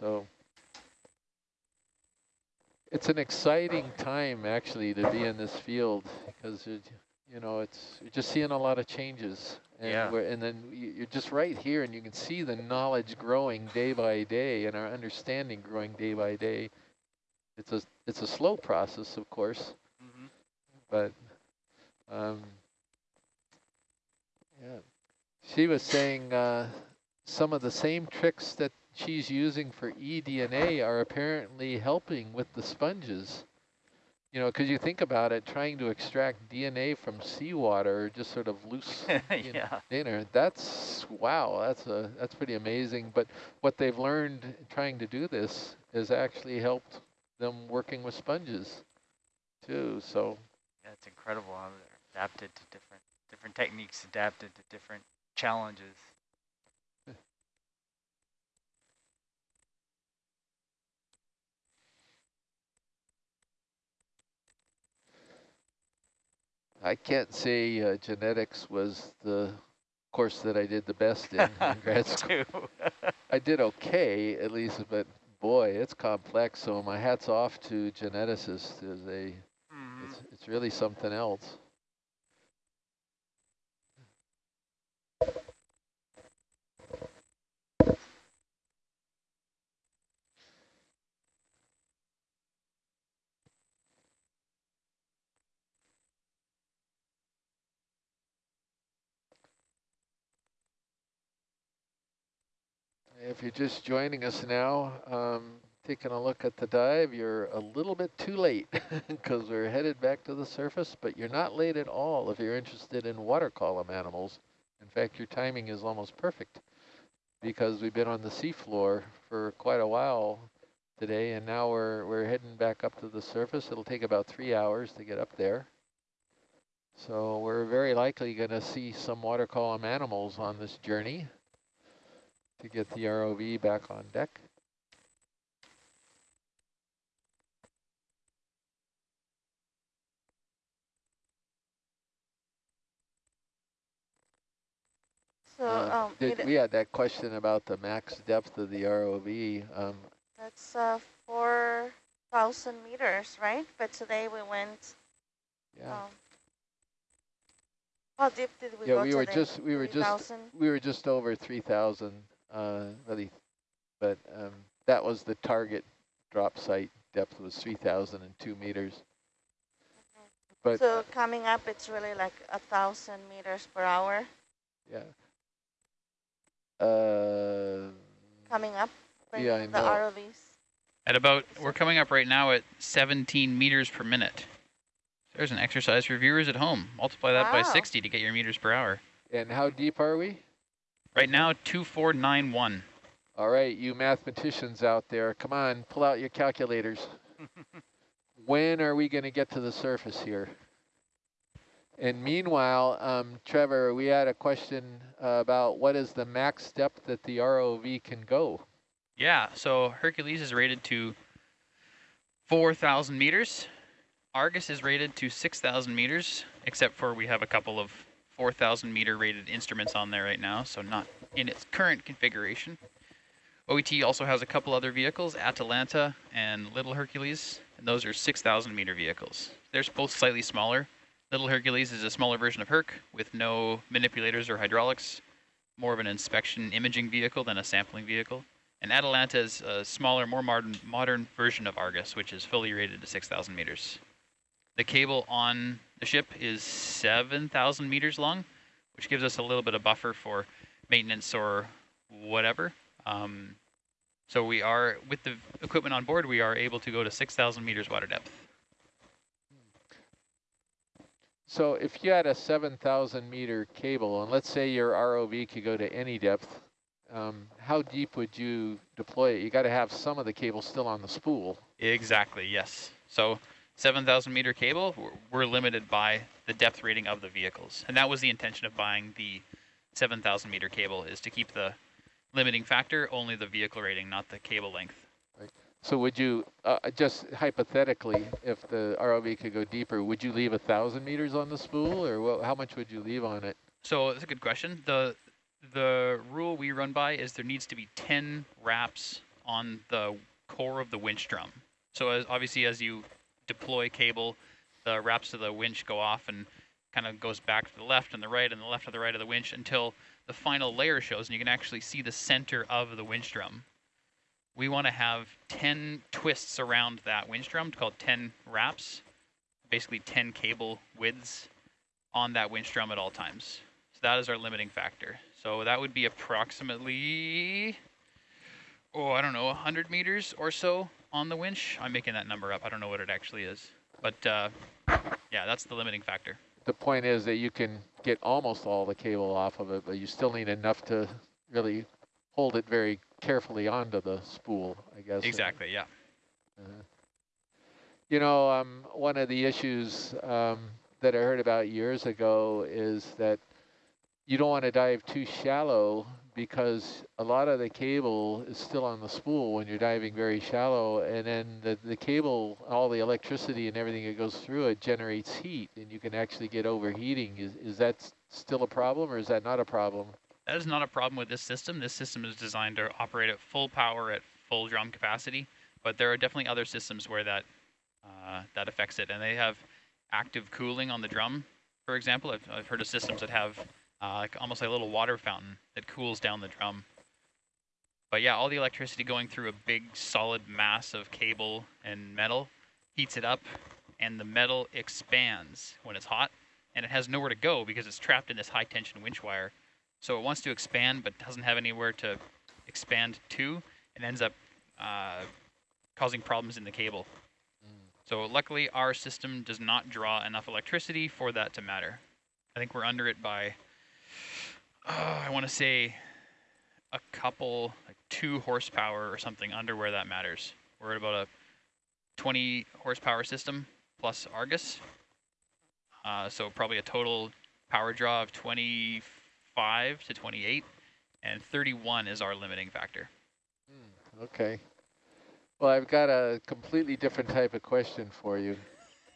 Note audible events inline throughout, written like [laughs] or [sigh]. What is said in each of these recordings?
So it's an exciting time actually to be in this field because it, you know it's you're just seeing a lot of changes and yeah. and then you're just right here and you can see the knowledge growing day by day and our understanding growing day by day. It's a it's a slow process, of course, mm -hmm. but um, yeah. She was saying uh, some of the same tricks that she's using for eDNA are apparently helping with the sponges. You know, because you think about it, trying to extract DNA from seawater, just sort of loose [laughs] yeah. dinner. That's wow. That's a that's pretty amazing. But what they've learned trying to do this has actually helped them working with sponges, too. So yeah, it's incredible how they're adapted to different different techniques, adapted to different challenges. I can't say uh, genetics was the course that I did the best in, [laughs] in grad school. [laughs] I did okay, at least, but boy, it's complex. So my hat's off to geneticists. Is a, mm -hmm. it's, it's really something else. If you're just joining us now, um, taking a look at the dive, you're a little bit too late [laughs] because we're headed back to the surface, but you're not late at all if you're interested in water column animals. In fact, your timing is almost perfect because we've been on the seafloor for quite a while today, and now we're, we're heading back up to the surface. It'll take about three hours to get up there. So we're very likely going to see some water column animals on this journey to get the ROV back on deck. So uh, um, did, we had that question about the max depth of the ROV. Um, that's uh, 4,000 meters, right? But today we went. Yeah. Um, how deep did we yeah, go we were just we were 3, just we were just over 3,000 uh, really, but um, that was the target drop site depth was 3,002 meters. But so coming up, it's really like a thousand meters per hour. Yeah. Uh, coming up. Yeah, I the know. ROVs. At about, we're coming up right now at 17 meters per minute. There's an exercise for viewers at home. Multiply that wow. by 60 to get your meters per hour. And how deep are we? Right now, 2491. All right, you mathematicians out there, come on, pull out your calculators. [laughs] when are we going to get to the surface here? And meanwhile, um, Trevor, we had a question uh, about what is the max depth that the ROV can go? Yeah, so Hercules is rated to 4,000 meters. Argus is rated to 6,000 meters, except for we have a couple of 4,000 meter rated instruments on there right now, so not in its current configuration. OET also has a couple other vehicles, Atalanta and Little Hercules, and those are 6,000 meter vehicles. They're both slightly smaller. Little Hercules is a smaller version of Herc with no manipulators or hydraulics, more of an inspection imaging vehicle than a sampling vehicle. And Atalanta is a smaller, more modern, modern version of Argus, which is fully rated to 6,000 meters. The cable on the ship is 7,000 meters long, which gives us a little bit of buffer for maintenance or whatever. Um, so we are, with the equipment on board, we are able to go to 6,000 meters water depth. So if you had a 7,000 meter cable, and let's say your ROV could go to any depth, um, how deep would you deploy it? You got to have some of the cable still on the spool. Exactly, yes. So 7,000 meter cable, we're limited by the depth rating of the vehicles. And that was the intention of buying the 7,000 meter cable is to keep the limiting factor only the vehicle rating, not the cable length. Right. So would you, uh, just hypothetically, if the ROV could go deeper, would you leave a 1,000 meters on the spool or what, how much would you leave on it? So that's a good question. The, the rule we run by is there needs to be 10 wraps on the core of the winch drum. So as obviously as you deploy cable, the wraps of the winch go off and kind of goes back to the left and the right and the left to the right of the winch until the final layer shows and you can actually see the center of the winch drum. We want to have 10 twists around that winch drum called 10 wraps, basically 10 cable widths on that winch drum at all times. So that is our limiting factor. So that would be approximately, oh, I don't know, 100 meters or so on the winch. I'm making that number up. I don't know what it actually is. But uh, yeah, that's the limiting factor. The point is that you can get almost all the cable off of it, but you still need enough to really hold it very carefully onto the spool, I guess. Exactly, yeah. Uh, you know, um, one of the issues um, that I heard about years ago is that you don't want to dive too shallow because a lot of the cable is still on the spool when you're diving very shallow and then the, the cable, all the electricity and everything that goes through it generates heat and you can actually get overheating. Is, is that still a problem or is that not a problem? That is not a problem with this system. This system is designed to operate at full power at full drum capacity, but there are definitely other systems where that uh, that affects it, and they have active cooling on the drum. For example, I've, I've heard of systems that have uh, like almost like a little water fountain that cools down the drum. But yeah, all the electricity going through a big solid mass of cable and metal heats it up, and the metal expands when it's hot, and it has nowhere to go because it's trapped in this high tension winch wire. So it wants to expand, but doesn't have anywhere to expand to, and ends up uh, causing problems in the cable. So luckily, our system does not draw enough electricity for that to matter. I think we're under it by, uh, I want to say, a couple, like two horsepower or something under where that matters. We're at about a 20 horsepower system plus Argus. Uh, so probably a total power draw of 25 to 28, and 31 is our limiting factor. Okay. Well, I've got a completely different type of question for you.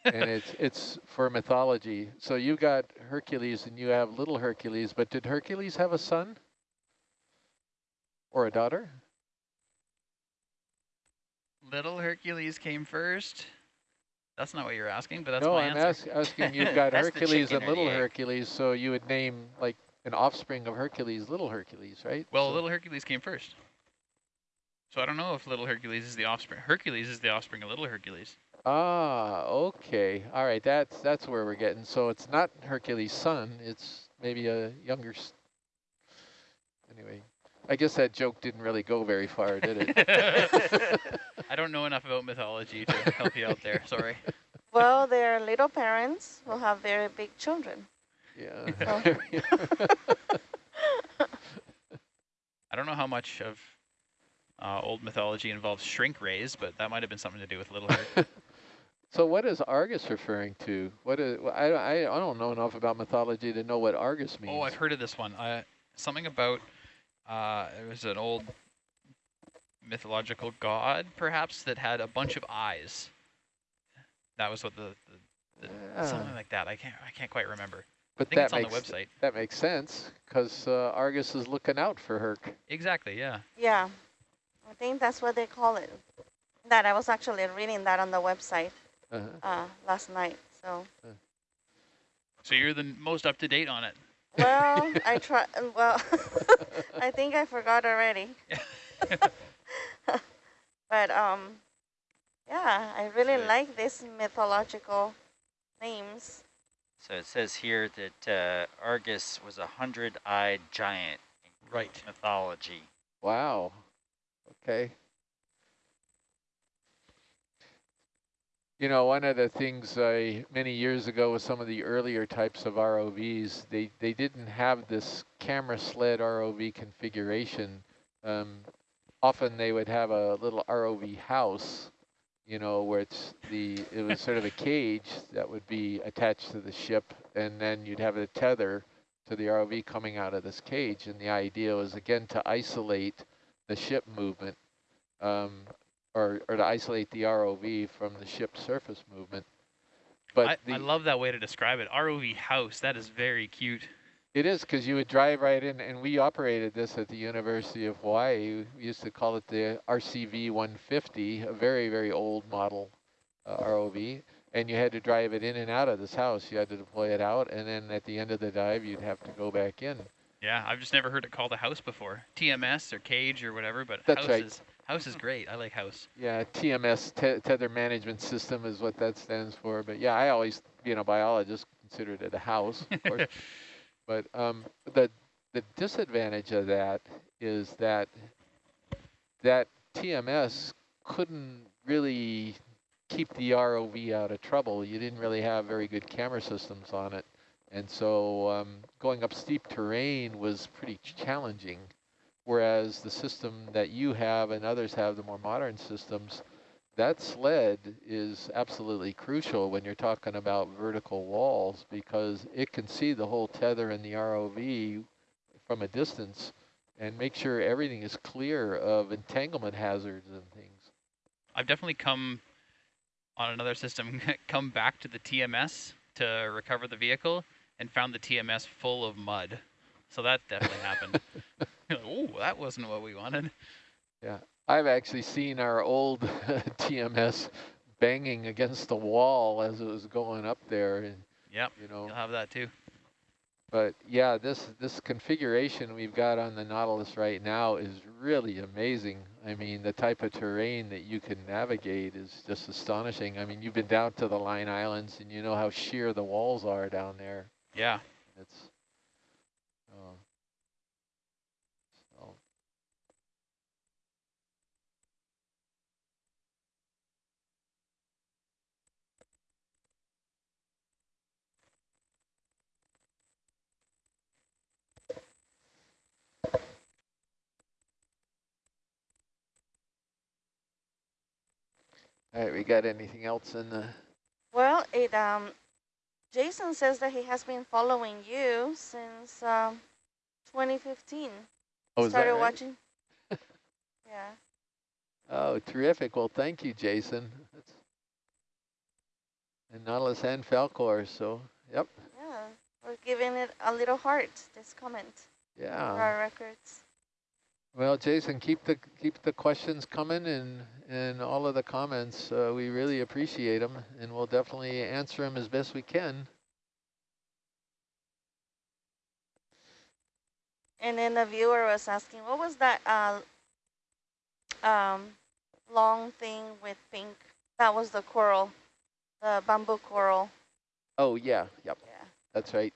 And it's it's for mythology. So you got Hercules and you have little Hercules, but did Hercules have a son? Or a daughter? Little Hercules came first. That's not what you're asking, but that's no, my I'm answer. ask, asking you've [laughs] got Hercules and little. Hercules, so you would name like an offspring of Hercules, little Hercules, right? Well, So- little Hercules came first. So I don't know if little Hercules is the offspring. Hercules is the offspring of little Hercules. Ah, okay. All right, that's that's where we're getting. So it's not Hercules' son, it's maybe a younger s- Anyway, I guess that joke didn't really go very far, did it? [laughs] [laughs] I don't know enough about mythology to help you out there. Sorry. [laughs] Well, their little parents will have very big children. yeah. I don't know how much of uh, old mythology involves shrink rays, but that might have been something to do with little Herc. So what is Argus referring to? What is I I I don't know enough about mythology to know what Argus means. oh, I've heard of this one. Uh, something about uh, it was an old mythological god, perhaps, that had a bunch of eyes. That was what the, the, the something Ah, like that. I can't I can't quite remember. but I think that it's on the makes website. that makes sense because uh, Argus is looking out for Herc. Exactly. Yeah. Yeah, I think that's what they call it. That I was actually reading that on the website Uh-huh. uh, last night. So, So you're the most up to date on it. well, [laughs] I try. Well, [laughs] I think I forgot already. [laughs] but um, yeah, I really Good. like these mythological names. So it says here that uh, Argus was a hundred-eyed giant in Greek Right. mythology. Wow. Okay. You know, one of the things I, many years ago with some of the earlier types of ROVs, they, they didn't have this camera sled ROV configuration. Um, often they would have a little ROV house, you know, where it's the, it was sort of a cage that would be attached to the ship, and then you'd have a tether to the ROV coming out of this cage. And the idea was, again, to isolate the ship movement, um, or, or to isolate the ROV from the ship's surface movement. But I, I love that way to describe it. ROV house. That is very cute. It is because you would drive right in, and we operated this at the University of Hawaii. We used to call it the RCV 150, a very, very old model uh, ROV. And you had to drive it in and out of this house. You had to deploy it out, and then at the end of the dive, you'd have to go back in. Yeah, I've just never heard it called a house before. TMS or cage or whatever, but That's house right. is house is great. I like house. Yeah, TMS, te Tether Management System is what that stands for. But yeah, I always, being a biologist, considered it a house, of course. [laughs] but um, the the disadvantage of that is that that TMS couldn't really keep the ROV out of trouble. You didn't really have very good camera systems on it. And so um, going up steep terrain was pretty challenging. Whereas the system that you have and others have, the more modern systems, that sled is absolutely crucial when you're talking about vertical walls because it can see the whole tether in the ROV from a distance and make sure everything is clear of entanglement hazards and things. I've definitely come on another system, [laughs] come back to the TMS to recover the vehicle and found the TMS full of mud. So that definitely happened. [laughs] oh, that wasn't what we wanted. Yeah, I've actually seen our old [laughs] TMS banging against the wall as it was going up there and Yep, you know you'll have that too. But yeah, this this configuration we've got on the Nautilus right now is really amazing. I mean, the type of terrain that you can navigate is just astonishing. I mean, you've been down to the Line Islands and you know how sheer the walls are down there. Yeah. It's uh, so All right, we got anything else in the Well, it um, Jason says that he has been following you since um, 2015. Oh, is that Started right? watching. [laughs] yeah. Oh, terrific. Well, thank you, Jason. That's and Nautilus and Falcor, so, yep, Yeah. We're giving it a little heart. This comment for yeah. our records. Well, Jason, keep the keep the questions coming and and all of the comments. Uh, we really appreciate them, and we'll definitely answer them as best we can. And then the viewer was asking, what was that uh, um, long thing with pink? That was the coral, the bamboo coral. Oh yeah, yep, Yeah. that's right.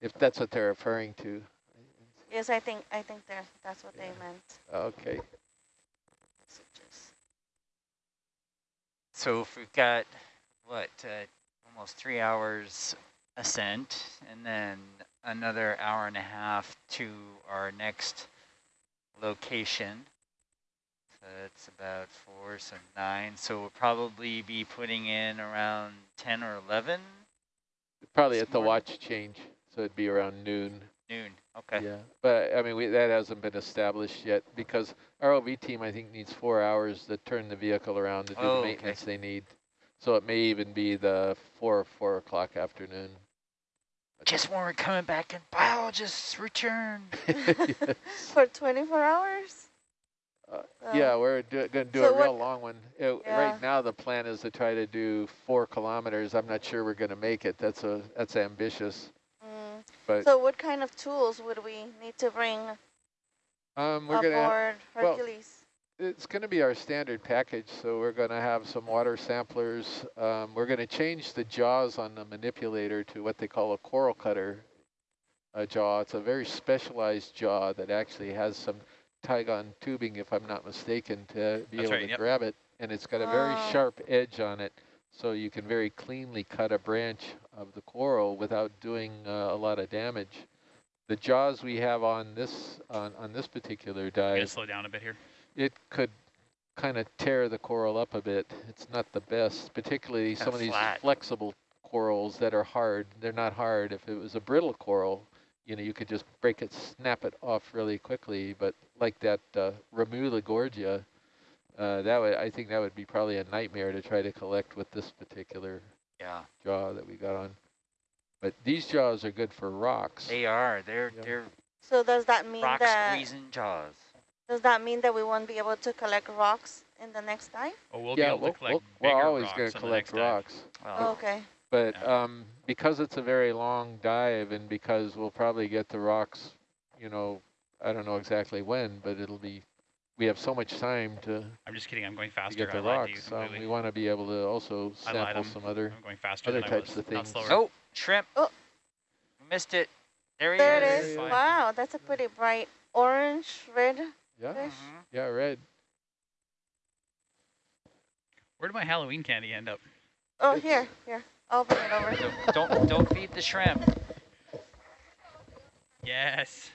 If that's what they're referring to. Yes, I think I think there that's what they meant. Okay. So if we've got, what, uh, almost three hours ascent and then another hour and a half to our next location. So that's about four, so nine. So we'll probably be putting in around 10 or 11 Probably at the watch change, so it'd be around noon. Noon. Okay. Yeah, but I mean, we, that hasn't been established yet because our OV team, I think, needs four hours to turn the vehicle around to do Oh, the okay. maintenance they need. So it may even be the four, four o'clock afternoon. Just when we're coming back and biologists return. [laughs] [laughs] For 24 hours? Uh, yeah, we're do, going to do so a real what- long one. Uh, Yeah. Right now, the plan is to try to do four kilometers. I'm not sure we're going to make it. That's a that's ambitious. But So what kind of tools would we need to bring um, we're going to aboard well, Hercules? It's going to be our standard package, so we're going to have some water samplers. Um, we're going to change the jaws on the manipulator to what they call a coral cutter uh, jaw. It's a very specialized jaw that actually has some Tygon tubing, if I'm not mistaken, to be That's able right, to yep. grab it. And it's got a very Oh. sharp edge on it, so you can very cleanly cut a branch of the coral without doing uh, a lot of damage. The jaws we have on this on, on this particular dive slow down a bit here. it could kind of tear the coral up a bit. It's not the best, particularly Kinda some of these flexible corals that are hard. They're not hard. If it was a brittle coral, you know, you could just break it, snap it off really quickly. But like that uh, Remula gorgia, uh, that would I think that would be probably a nightmare to try to collect with this particular Yeah. jaw that we got on. But these jaws are good for rocks. They are. They're Yeah. they're So does that mean rock that squeezing jaws. does that mean that we won't be able to collect rocks in the next dive? Oh, we'll yeah, be able we'll, to collect we'll, bigger we're always rocks going to the collect next dive. rocks. Well, okay. But Yeah. um, because it's a very long dive and because we'll probably get the rocks, you know, I don't know exactly when, but it'll be, we have so much time to, I'm just kidding. I'm going to faster. get the I lied you rocks. Um, we want to be able to also sample some other, I'm going faster other types of Not things. slower. oh, shrimp. Oh. Missed it. There he There it is. is. Wow, that's a pretty bright orange, red yeah, fish. Mhm. yeah, red. Where did my Halloween candy end up? Oh, It's- here, here. I'll bring it over. Don't, don't don't feed the shrimp. Yes.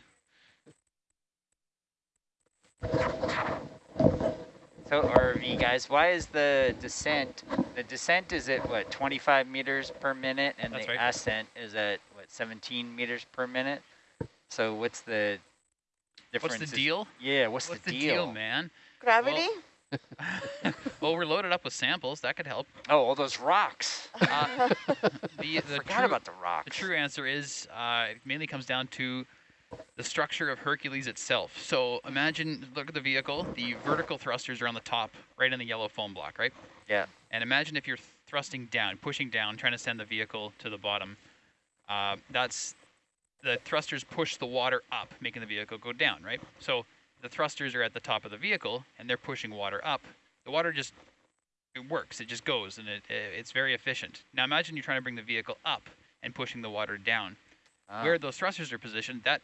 So RV guys, why is the descent? The descent is at what 25 meters per minute, and That's the right. ascent is at what 17 meters per minute. So what's the difference? What's the deal? Yeah, what's, What's the, the deal? deal, man? Gravity? [laughs] well, we're loaded up with samples. That could help. Oh, all those rocks. Uh, [laughs] the the Forgot true, about the rocks. the true answer is uh, it mainly comes down to the structure of Hercules itself. So imagine, look at the vehicle. The vertical thrusters are on the top, right in the yellow foam block, right? Yeah. And imagine if you're thrusting down, pushing down, trying to send the vehicle to the bottom. Uh, that's the thrusters push the water up, making the vehicle go down, right? So the thrusters are at the top of the vehicle, and they're pushing water up. The water just it works. It just goes, and it, it's very efficient. Now imagine you're trying to bring the vehicle up and pushing the water down. Ah, Where those thrusters are positioned, that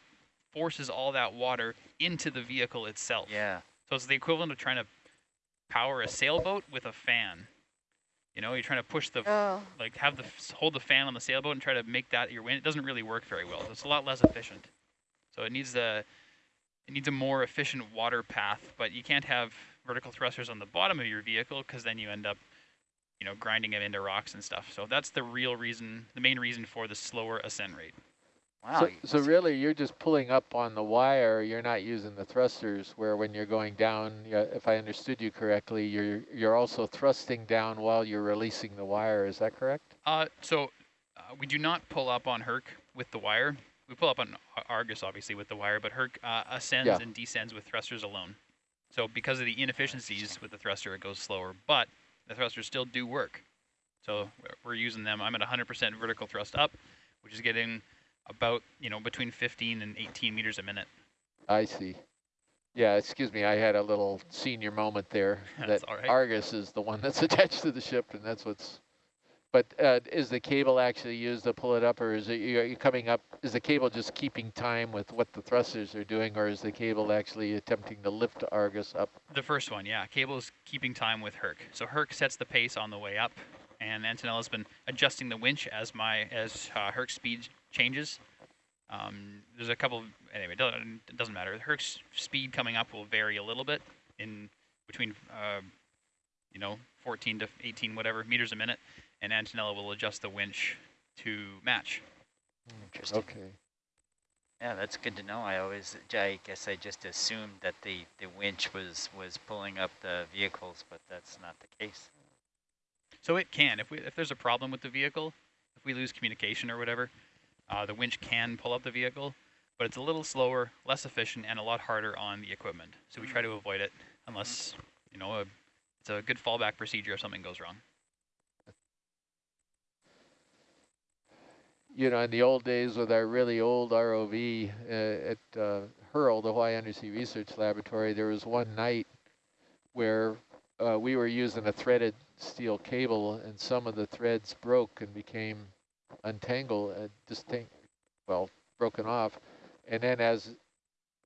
forces all that water into the vehicle itself. yeah. So it's the equivalent of trying to power a sailboat with a fan. You know, you're trying to push the oh, like have the hold the fan on the sailboat and try to make that your wind. It doesn't really work very well. It's a lot less efficient. So it needs a it needs a more efficient water path, but you can't have vertical thrusters on the bottom of your vehicle because then you end up you know grinding it into rocks and stuff. So that's the real reason, the main reason for the slower ascent rate. Wow. So, so really, you're just pulling up on the wire. You're not using the thrusters. Where when you're going down, if I understood you correctly, you're you're also thrusting down while you're releasing the wire. Is that correct? Uh, so uh, we do not pull up on Herc with the wire. We pull up on Argus, obviously, with the wire, but Herc uh, ascends Yeah. and descends with thrusters alone. So because of the inefficiencies with the thruster, it goes slower, but the thrusters still do work. So we're- we're using them. I'm at 100% vertical thrust up, which is getting about, you know, between 15 and 18 meters a minute. I see. Yeah, excuse me. I had a little senior moment there. [laughs] That's that all right. Argus is the one that's [laughs] attached to the ship, and that's what's. But uh, is the cable actually used to pull it up, or is it you're you coming up? Is the cable just keeping time with what the thrusters are doing, or is the cable actually attempting to lift Argus up? The first one, yeah. Cable is keeping time with Herc. So Herc sets the pace on the way up, and Antonella's been adjusting the winch as my as uh, Herc's speed changes. Um, there's a couple. Anyway, it doesn't, it doesn't matter. Herc's speed coming up will vary a little bit in between, uh, you know, 14 to 18 whatever meters a minute, and Antonella will adjust the winch to match. Interesting. Okay. Yeah, that's good to know. I always, I guess I just assumed that the, the winch was, was pulling up the vehicles, but that's not the case. So it can, if we if there's a problem with the vehicle, if we lose communication or whatever, uh, the winch can pull up the vehicle, but it's a little slower, less efficient, and a lot harder on the equipment. So we try to avoid it unless you know a, it's a good fallback procedure if something goes wrong. you know, in the old days with our really old ROV uh, at uh, HURL, the Hawaii Undersea Research Laboratory, there was one night where uh, we were using a threaded steel cable and some of the threads broke and became untangled, uh, distinct, well, broken off. And then as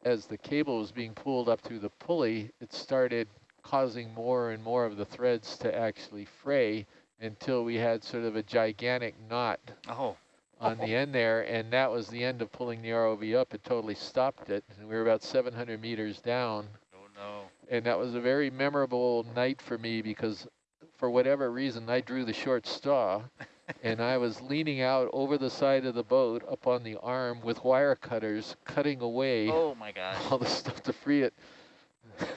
as the cable was being pulled up through the pulley, it started causing more and more of the threads to actually fray until we had sort of a gigantic knot Oh, on the end there, and that was the end of pulling the ROV up. It totally stopped it, and we were about 700 meters down, oh no. and that was a very memorable night for me because for whatever reason, I drew the short straw, [laughs] and I was leaning out over the side of the boat up on the arm with wire cutters, cutting away Oh my gosh. [laughs] all the stuff to free it. [laughs]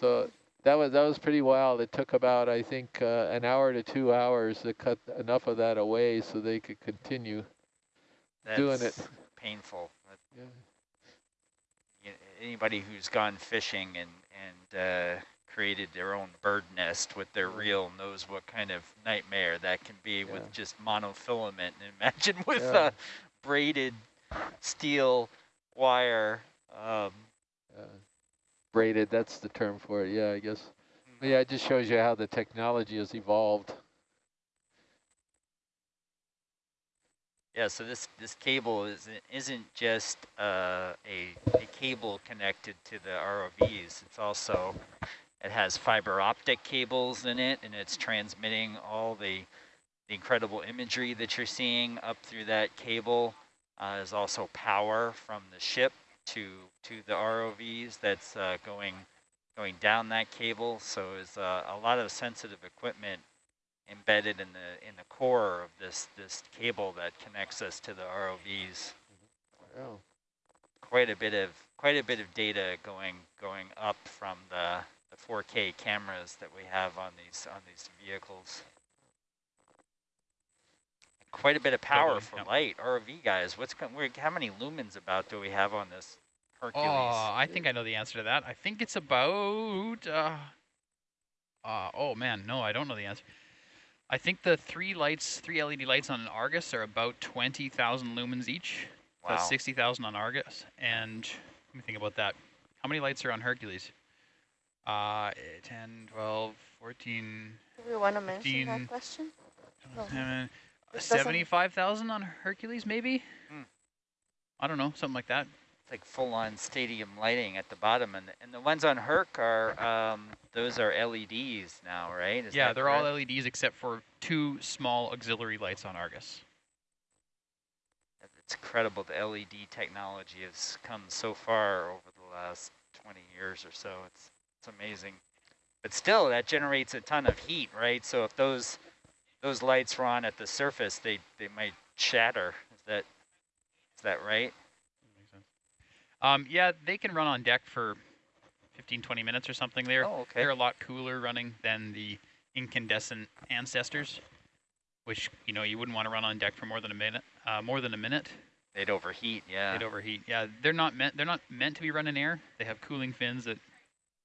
so that was that was pretty wild. It took about I think uh, an hour to two hours to cut enough of that away so they could continue. doing it. Painful. Yeah. Anybody who's gone fishing and, and uh, created their own bird nest with their Yeah. reel knows what kind of nightmare that can be Yeah. with just monofilament. And [laughs] imagine with Yeah. uh, braided steel wire. Um, Uh, braided, that's the term for it. Yeah, I guess. But yeah, it just shows you how the technology has evolved. Yeah, so this, this cable isn't, isn't just uh, a, a cable connected to the ROVs. It's also, it has fiber optic cables in it, and it's transmitting all the, the incredible imagery that you're seeing up through that cable. Uh, there's also power from the ship to to the ROVs that's uh, going going down that cable. So it's uh, a lot of sensitive equipment embedded in the in the core of this this cable that connects us to the ROVs. Oh, Quite a bit of quite a bit of data going going up from the the 4K cameras that we have on these on these vehicles. Quite a bit of power Totally, for yep. light. ROV guys, what's how many lumens about do we have on this Hercules? Oh, I think I know the answer to that. I think it's about. Uh, uh, oh man, no, I don't know the answer. I think the three lights, three LED lights on an Argus are about 20,000 lumens each. Wow. That's 60,000 on Argus. And let me think about that. How many lights are on Hercules? Uh, 10, 12, 14, Do we want to mention 15. that question? No. 7, This doesn't- 75,000 on Hercules maybe? Hmm. I don't know, something like that. It's like full-on stadium lighting at the bottom, and the, and the ones on Herc are um, those are LEDs now, right? Is yeah, they're all? LEDs except for two small auxiliary lights on Argus. It's incredible. The LED technology has come so far over the last 20 years or so. It's it's amazing. But still, that generates a ton of heat, right? So if those those lights were on at the surface, they they might shatter. Is that is that right? Makes sense. Um, yeah, they can run on deck for 15, 20 minutes or something. They're, oh, okay. they're a lot cooler running than the incandescent ancestors, which, you know, you wouldn't want to run on deck for more than a minute. Uh, more than a minute, They'd overheat. Yeah. they'd overheat. Yeah, they're not meant. They're not meant to be running air. They have cooling fins that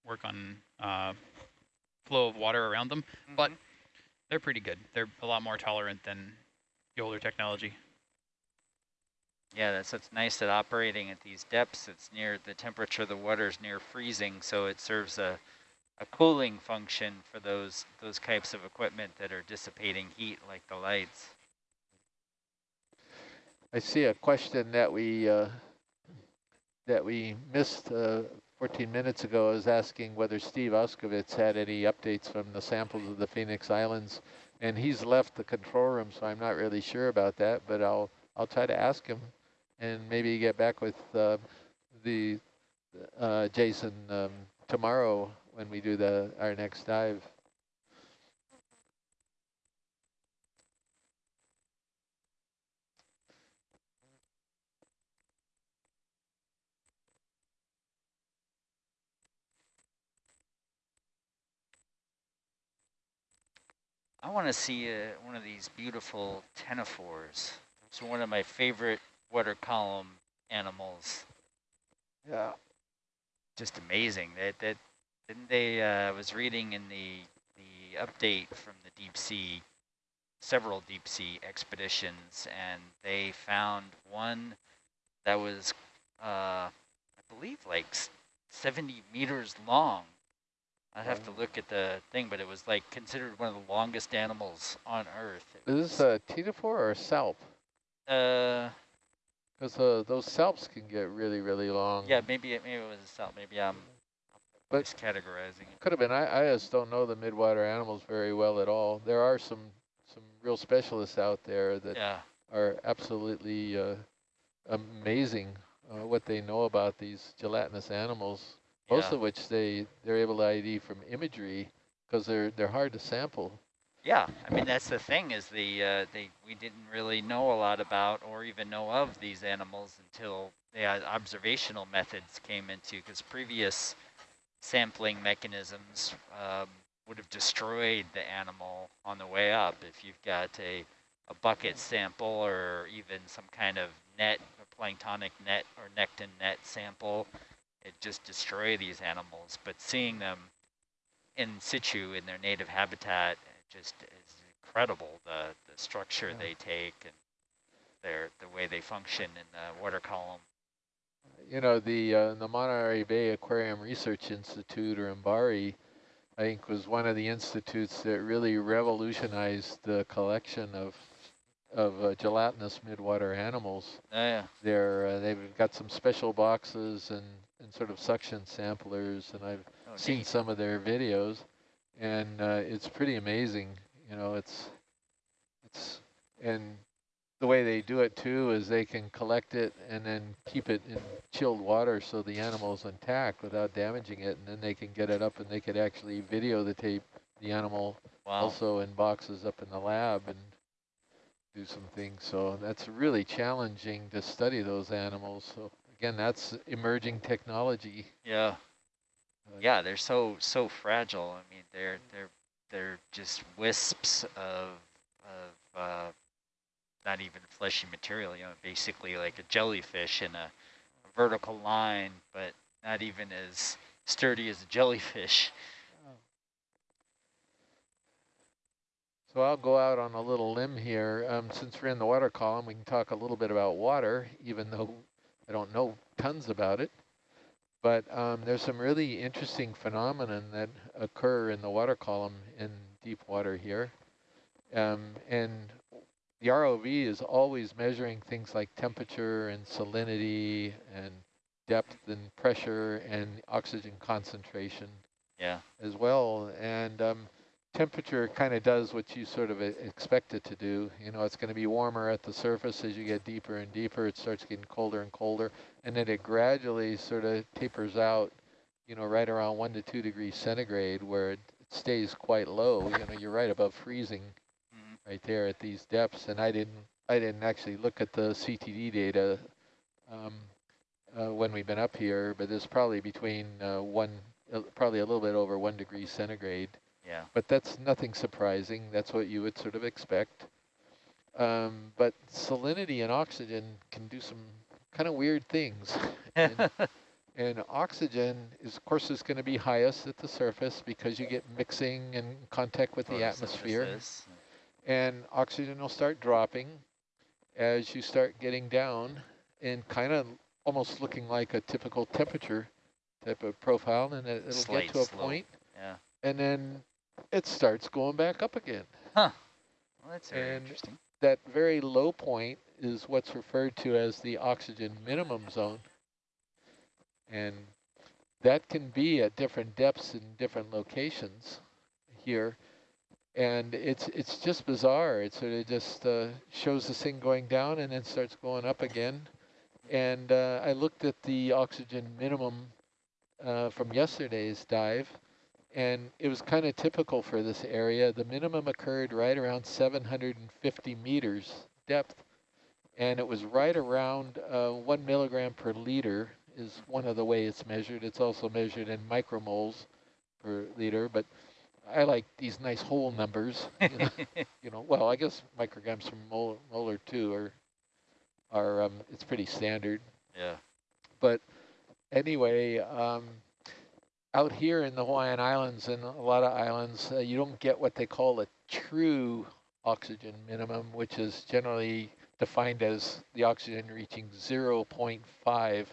work on uh, flow of water around them. but- Mhm. They're pretty good. They're a lot more tolerant than the older technology. Yeah, that's what's nice at operating at these depths. It's near the temperature of the water is near freezing, so it serves a, a cooling function for those those types of equipment that are dissipating heat, like the lights. I see a question that we uh, that we missed uh, 14 minutes ago. I was asking whether Steve Auscavitch had any updates from the samples of the Phoenix Islands, and he's left the control room, so I'm not really sure about that. But I'll I'll try to ask him, and maybe get back with uh, the uh, Jason um, tomorrow when we do the our next dive. I want to see uh, one of these beautiful ctenophores. It's one of my favorite water column animals. Yeah. Just amazing. That that didn't they? Uh, I was reading in the the update from the deep sea, several deep sea expeditions, and they found one that was, uh, I believe, like 70 meters long. I have to look at the thing, but it was like considered one of the longest animals on Earth. It Is this a ctenophore or a salp? Uh, Because uh, those salps can get really, really long. yeah, maybe it, maybe it was a salp. Maybe I'm But- miscategorizing it. Could have been. I, I just don't know the midwater animals very well at all. There are some some real specialists out there that Yeah, are absolutely uh, amazing uh, what they know about these gelatinous animals. Most yeah. of which they they're able to ID from imagery because they're they're hard to sample. Yeah, I mean that's the thing is the uh, they we didn't really know a lot about or even know of these animals until the uh, observational methods came into because previous sampling mechanisms um, would have destroyed the animal on the way up if you've got a a bucket sample or even some kind of net, a planktonic net or nekton net sample, just destroy these animals. But seeing them in situ in their native habitat it just is incredible. The the structure Yeah. they take and their the way they function in the water column. You know, the uh, the Monterey Bay Aquarium Research Institute, or MBARI, I think was one of the institutes that really revolutionized the collection of of uh, gelatinous midwater animals. Oh, yeah. They're, uh, they've got some special boxes and, sort of suction samplers, and I've Oh, seen neat. some of their videos, and uh, it's pretty amazing. You know, it's it's and the way they do it too is they can collect it and then keep it in chilled water so the animal's intact without damaging it, and then they can get it up and they could actually video the tape the animal Wow. also in boxes up in the lab and do some things. So that's really challenging to study those animals. So again, that's emerging technology. Yeah. Uh, Yeah, they're so so fragile. I mean, they're they're they're just wisps of of uh, not even fleshy material. You know, basically like a jellyfish in a, vertical line, but not even as sturdy as a jellyfish. So I'll go out on a little limb here. Um, since we're in the water column, we can talk a little bit about water, even though I don't know tons about it. But um, there's some really interesting phenomenon that occur in the water column in deep water here. Um, and the ROV is always measuring things like temperature and salinity and depth and pressure and oxygen concentration Yeah. as well. And um, temperature kind of does what you sort of expect it to do. You know, it's going to be warmer at the surface as you get deeper and deeper. It starts getting colder and colder, and then it gradually sort of tapers out. You know, right around one to two degrees centigrade, where it, stays quite low. You know, you're right above freezing, Mhm. right there at these depths. And I didn't, I didn't actually look at the CTD data um, uh, when we've been up here, but it's probably between uh, one, uh, probably a little bit over one degree centigrade. Yeah. But that's nothing surprising. That's what you would sort of expect. Um, but salinity and oxygen can do some kind of weird things. And, [laughs] and oxygen is, of course, is going to be highest at the surface because you get mixing and contact with the atmosphere. And oxygen will start dropping as you start getting down and kind of almost looking like a typical temperature type of profile. And it, it'll Slight get to a slope. point, Yeah. and then it starts going back up again. Well, that's very And- interesting. That very low point is what's referred to as the oxygen minimum zone. And that can be at different depths in different locations here. And it's it's just bizarre. It sort of just uh, shows this thing going down and then starts going up again. And uh, I looked at the oxygen minimum uh, from yesterday's dive, and it was kind of typical for this area. The minimum occurred right around 750 meters depth, and it was right around uh, one milligram per liter is one of the way it's measured. It's also measured in micromoles per liter, but I like these nice whole numbers. [laughs] You know, you know well, I guess micrograms per mol molar too are are um, it's pretty standard. yeah. But anyway, um, out here in the Hawaiian Islands and a lot of islands, uh, you don't get what they call a true oxygen minimum, which is generally defined as the oxygen reaching 0.5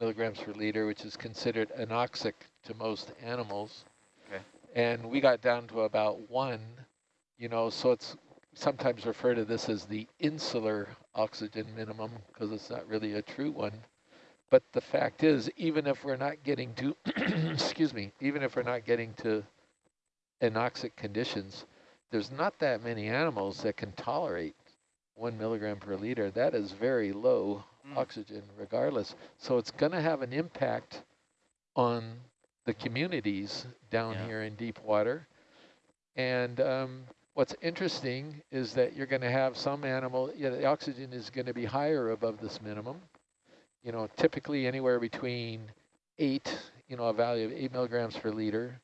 milligrams per liter, which is considered anoxic to most animals. Okay. And we got down to about one, you know, so it's sometimes referred to this as the insular oxygen minimum because it's not really a true one. But the fact is, even if we're not getting to, [clears throat] excuse me, even if we're not getting to anoxic conditions, there's not that many animals that can tolerate one milligram per liter. That is very low Mm. oxygen regardless. So it's going to have an impact on the communities down Yeah. here in deep water. And um, what's interesting is that you're going to have some animal, yeah, the oxygen is going to be higher above this minimum. You know, typically anywhere between eight, you know, a value of eight milligrams per liter,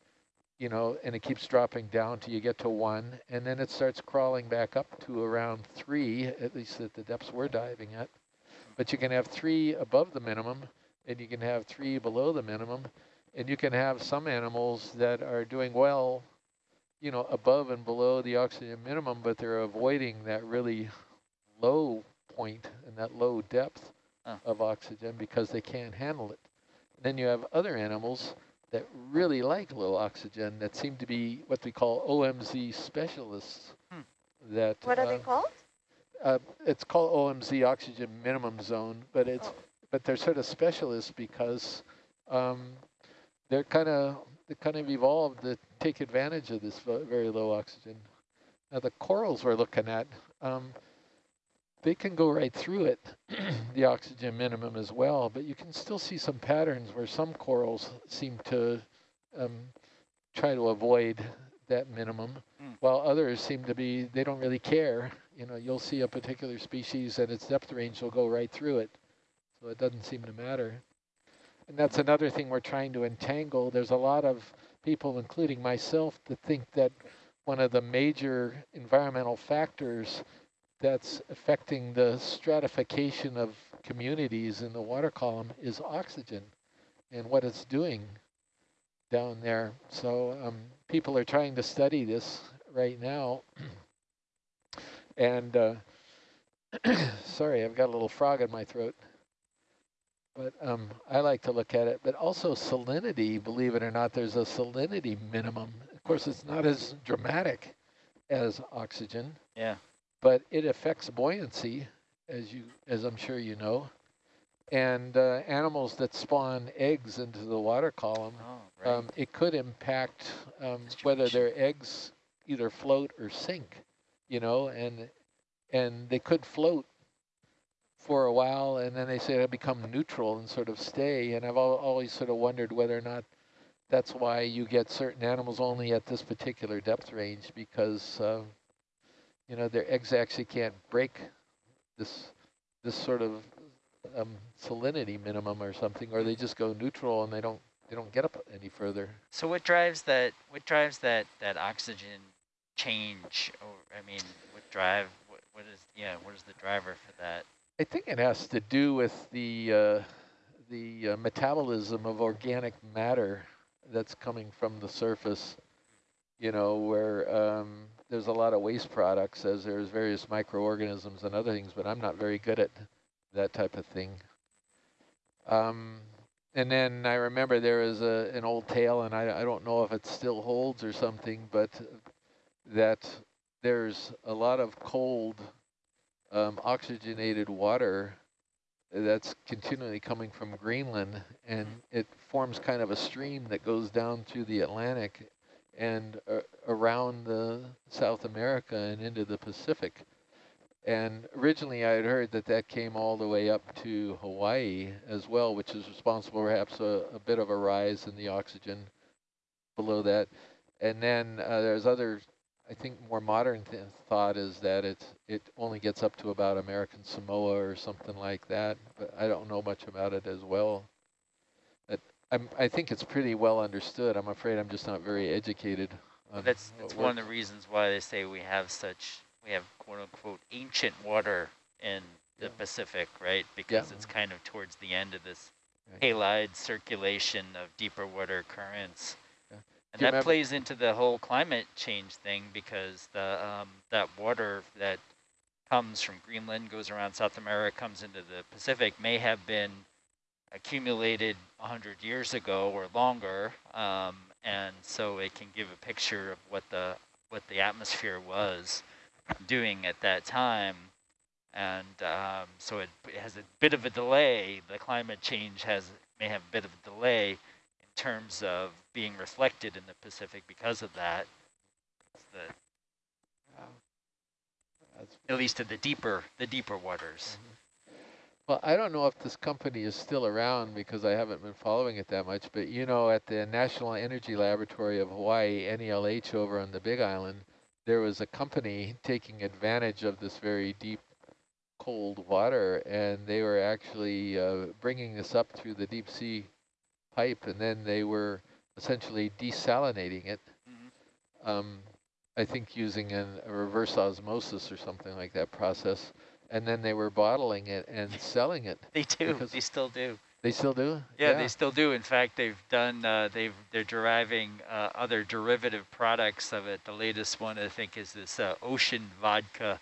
you know, and it keeps dropping down till you get to one, and then it starts crawling back up to around three, at least at the depths we're diving at. but you can have three above the minimum and you can have three below the minimum. And you can have some animals that are doing well, you know, above and below the oxygen minimum, but they're avoiding that really low point and that low depth Oh. of oxygen because they can't handle it. Then you have other animals that really like low oxygen that seem to be what we call OMZ specialists. Hmm. That What are uh, they called? uh, it's called OMZ oxygen minimum zone, but it's Oh. but they're sort of specialists because um, they're kind of they kind of evolved to take advantage of this very low oxygen. Now the corals we're looking at, um, they can go right through it, [clears throat] the oxygen minimum as well, but you can still see some patterns where some corals seem to um, try to avoid that minimum, Mm. while others seem to be, they don't really care. You know, you'll see a particular species and its depth range will go right through it. So it doesn't seem to matter. And that's another thing we're trying to entangle. There's a lot of people, including myself, that think that one of the major environmental factors that's affecting the stratification of communities in the water column is oxygen and what it's doing down there. So um, people are trying to study this right now. [clears throat] and uh, [clears throat] sorry, I've got a little frog in my throat. But um, I like to look at it. But also salinity, believe it or not, there's a salinity minimum. Of course, it's not as dramatic as oxygen, Yeah. But it affects buoyancy, as you, as I'm sure you know. And uh, animals that spawn eggs into the water column, Oh, right. um, it could impact um, whether their eggs either float or sink, you know, and and they could float for a while, and then they say they become neutral and sort of stay. And I've al always sort of wondered whether or not that's why you get certain animals only at this particular depth range because, uh, you know, their eggs actually can't break this this sort of um, salinity minimum or something, or they just go neutral and they don't they don't get up any further. So what drives that? What drives that that oxygen change? Or I mean, what drive? What, what is yeah? What is the driver for that? I think it has to do with the uh, the uh, metabolism of organic matter that's coming from the surface. You know, where um, there's a lot of waste products, as there's various microorganisms and other things, but I'm not very good at that type of thing. Um, and then I remember there was a, an old tale, and I, I don't know if it still holds or something, but that there's a lot of cold um, oxygenated water that's continually coming from Greenland, and it forms kind of a stream that goes down through the Atlantic and uh, around the South America and into the Pacific. And originally I had heard that that came all the way up to Hawaii as well, which is responsible perhaps a, a bit of a rise in the oxygen below that. And then uh, there's other, I think more modern th thought is that it, it only gets up to about American Samoa or something like that, but I don't know much about it as well. I'm, I think it's pretty well understood. I'm afraid I'm just not very educated. on That's that's one of the reasons why they say we have such we have quote unquote ancient water in the Yeah. Pacific, right? Because it's kind of towards the end of this Right. halide circulation of deeper water currents. Yeah. And that remember- plays into the whole climate change thing because the um, that water that comes from Greenland, goes around South America, comes into the Pacific, may have been accumulated 100 years ago or longer, um, and so it can give a picture of what the what the atmosphere was doing at that time. And um, so it, it has a bit of a delay. The climate change has may have a bit of a delay in terms of being reflected in the Pacific because of that. The, at least to the deeper the deeper waters. Well, I don't know if this company is still around because I haven't been following it that much, but you know, at the National Energy Laboratory of Hawaii, NELH over on the Big Island, there was a company taking advantage of this very deep, cold water, and they were actually uh, bringing this up through the deep sea pipe, and then they were essentially desalinating it, Mhm. um, I think using an, a reverse osmosis or something like that process. And then they were bottling it and selling it. They do. They still do. They still do? Yeah, they still do. In fact, they've done. Uh, they've they're deriving uh, other derivative products of it. The latest one, I think, is this uh, ocean vodka.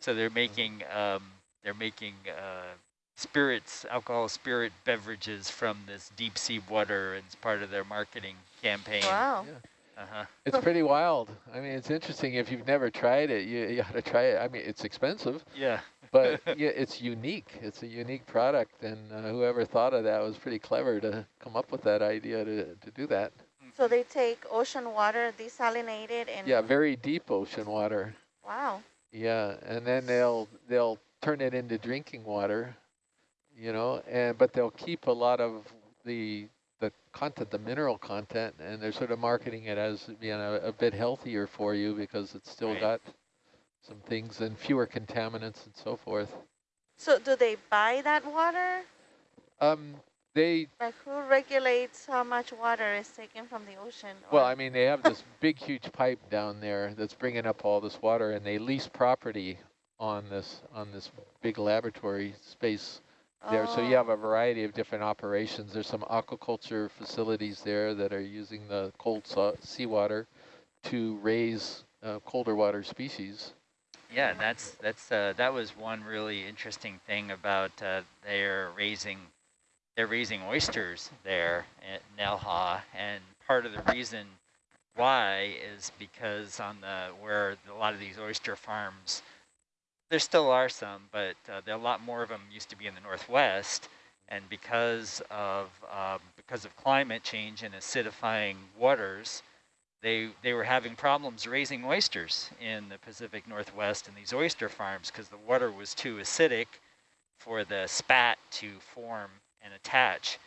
So they're making um, they're making uh, spirits, alcohol spirit beverages from this deep sea water, and it's part of their marketing campaign. Wow. Uh huh. It's pretty wild. I mean, it's interesting. If you've never tried it, you, you ought to try it. I mean, it's expensive, Yeah. But [laughs] yeah, it's unique. It's a unique product, and uh, whoever thought of that was pretty clever to come up with that idea to, to do that. So they take ocean water, desalinate it, and Yeah, very deep ocean water. wow. Yeah, and then they'll they'll turn it into drinking water, you know, and but they'll keep a lot of the the content, the mineral content, and they're sort of marketing it as being a, a bit healthier for you because it's still Right. got some things and fewer contaminants and so forth. So do they buy that water? Um, they Like who regulates how much water is taken from the ocean? well, I mean, they have this [laughs] big, huge pipe down there that's bringing up all this water, and they lease property on this on this big laboratory space there. So you Oh. have a variety of different operations. There's some aquaculture facilities there that are using the cold seawater to raise uh, colder water species. Yeah, that's that's uh, that was one really interesting thing about uh, they're raising they're raising oysters there at Nelha, and part of the reason why is because on the where a lot of these oyster farms, there still are some, but uh, there a lot more of them used to be in the northwest, and because of um, because of climate change and acidifying waters, they they were having problems raising oysters in the Pacific Northwest in these oyster farms because the water was too acidic for the spat to form and attach.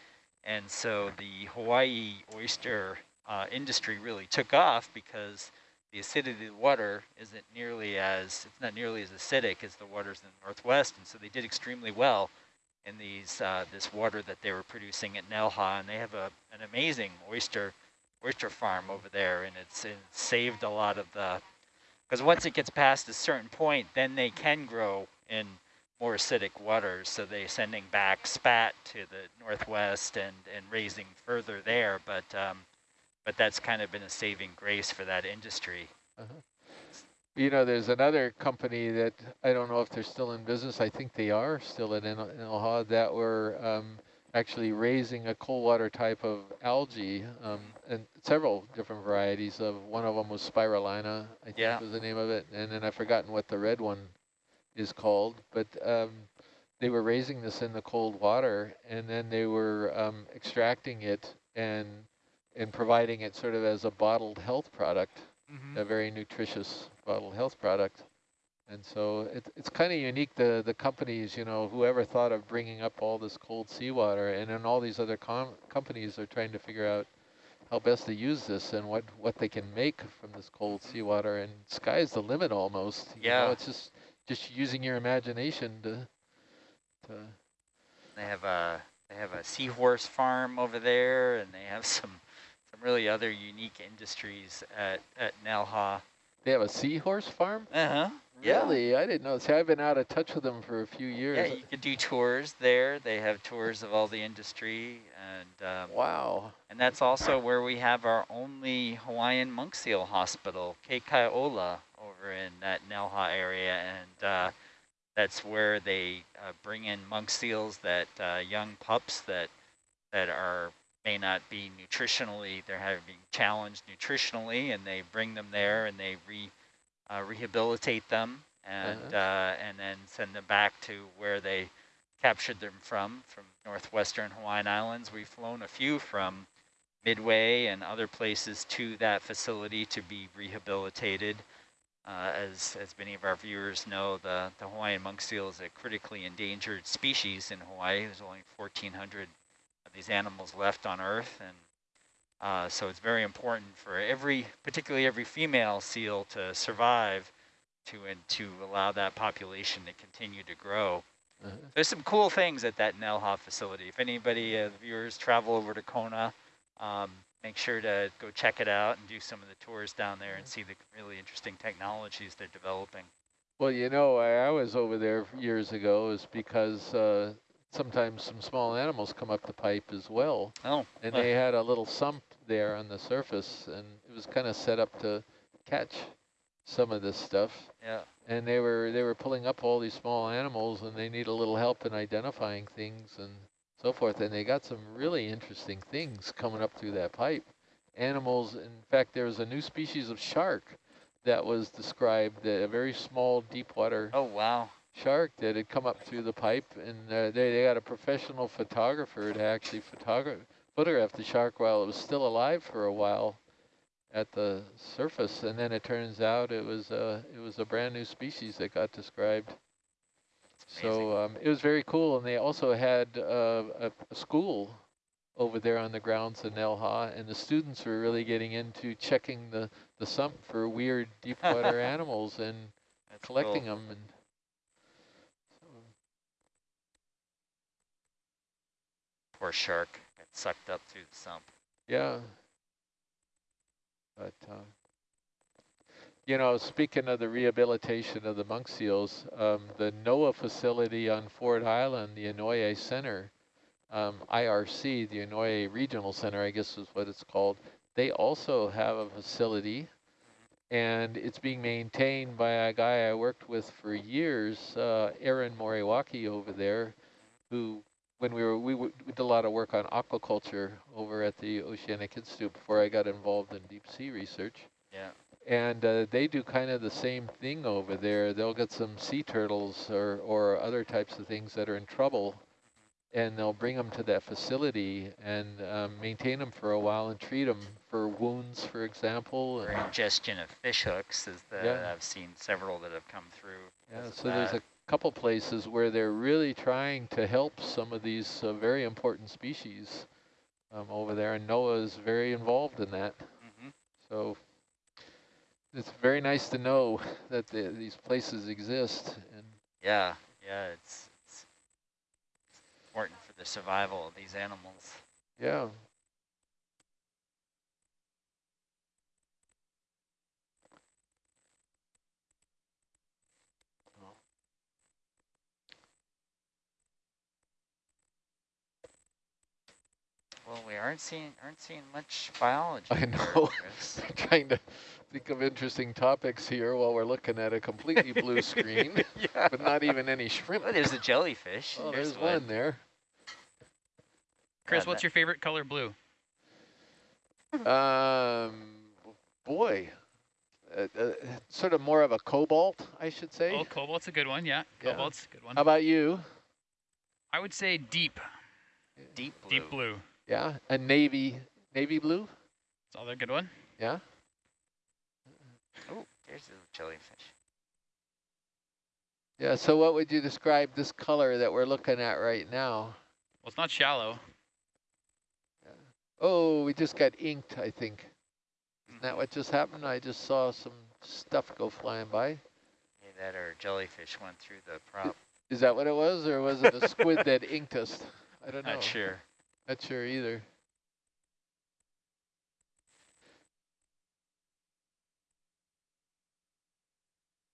And so the Hawaii oyster uh, industry really took off because the acidity of the water isn't nearly as, it's not nearly as acidic as the waters in the Northwest. And so they did extremely well in these uh, this water that they were producing at Nelha. And they have a, an amazing oyster oyster farm over there, and it's, it saved a lot of the, because once it gets past a certain point, then they can grow in more acidic waters. So they're sending back spat to the northwest and, and raising further there. But um, but that's kind of been a saving grace for that industry. You know, there's another company that I don't know if they're still in business. I think they are still in In- Inalha that were um, actually raising a cold water type of algae um, and several different varieties of. One of them was spirulina, I think Yeah. was the name of it, and then I've forgotten what the red one is called. But um, they were raising this in the cold water, and then they were um, extracting it and and providing it sort of as a bottled health product a very nutritious bottled health product. And so it, it's kind of unique, the, the companies, you know, whoever thought of bringing up all this cold seawater and then all these other com companies are trying to figure out how best to use this and what, what they can make from this cold seawater. And sky's the limit almost. you know, Yeah. it's just, just using your imagination to, to They have a they have a seahorse farm over there, and they have [laughs] some some really other unique industries at at Nelha. they have a seahorse farm? Uh huh. Yeah. Really? I didn't know. See, I've been out of touch with them for a few years. Yeah, you could do tours there. They have tours of all the industry, and um, wow. and that's also where we have our only Hawaiian monk seal hospital, Ke Kai Ola, over in that Nelha area, and uh, that's where they uh, bring in monk seals that uh, young pups that that are may not be nutritionally they're having challenged nutritionally, and they bring them there and they re uh, rehabilitate them and Uh-huh. uh, and then send them back to where they captured them from, from northwestern Hawaiian Islands. We've flown a few from Midway and other places to that facility to be rehabilitated. Uh, as, as many of our viewers know, the, the Hawaiian monk seal is a critically endangered species in Hawaii. There's only 1,400 of these animals left on Earth, and uh, so it's very important for every, particularly every female seal to survive to, and to allow that population to continue to grow. Uh-huh. There's some cool things at that Nelha facility. If anybody, uh, the viewers, travel over to Kona, um, make sure to go check it out and do some of the tours down there and see the really interesting technologies they're developing. Well, you know, I, I was over there years ago is because uh, sometimes some small animals come up the pipe as well. Oh, And they had a little sump there on the surface and it was kind of set up to catch some of this stuff. yeah. And they were they were pulling up all these small animals and they need a little help in identifying things and so forth. And they got some really interesting things coming up through that pipe. Animals, in fact, there was a new species of shark that was described, a very small deep water Oh, wow. shark that had come up through the pipe. And uh, they, they got a professional photographer to actually photograph, photograph the shark while it was still alive for a while at the surface, and then it turns out it was uh, it was a brand new species that got described. So um, it was very cool, and they also had uh, a, a school over there on the grounds in Nelha, and the students were really getting into checking the the sump for weird deep water [laughs] animals and That's collecting cool. them. And so, Poor shark sucked up through the sump. Yeah. But, uh, you know, speaking of the rehabilitation of the monk seals, um, the NOAA facility on Ford Island, the Inouye Center, um, IRC, the Inouye Regional Center, I guess is what it's called, they also have a facility and it's being maintained by a guy I worked with for years, uh, Aaron Moriwaki over there, who when we were we, we did a lot of work on aquaculture over at the Oceanic Institute before I got involved in deep sea research. Yeah. And uh, they do kind of the same thing over there. They'll get some sea turtles or, or other types of things that are in trouble, and they'll bring them to that facility and um, maintain them for a while and treat them for wounds, for example. Or ingestion of fish hooks is the, Yeah. I've seen several that have come through. Yeah, so there's a couple places where they're really trying to help some of these uh, very important species um, over there, and NOAA is very involved in that. Mhm. So it's very nice to know that the, these places exist. And Yeah, yeah, it's it's important for the survival of these animals. yeah, Well, we aren't seeing aren't seeing much biology. I here, know. Chris. [laughs] trying to think of interesting topics here while we're looking at a completely [laughs] blue screen, [laughs] yeah. but not even any shrimp. Oh, there's a jellyfish. Oh, Here's there's one there. Chris, Yeah, what's your favorite color blue? Um, boy, uh, uh, sort of more of a cobalt, I should say. Oh, cobalt's a good one. Yeah, Yeah. cobalt's a good one. How about you? I would say deep, Deep blue. deep blue. Yeah, a navy, navy blue. That's another good one. Yeah. Oh, there's a jellyfish. Yeah. So, what would you describe this color that we're looking at right now? Well, it's not shallow. Oh, we just got inked. I think. Isn't that mm-hmm. what just happened? I just saw some stuff go flying by. Either that or jellyfish went through the prop. Is that what it was, or was it a squid that inked us? I don't know. Not sure. Not sure either.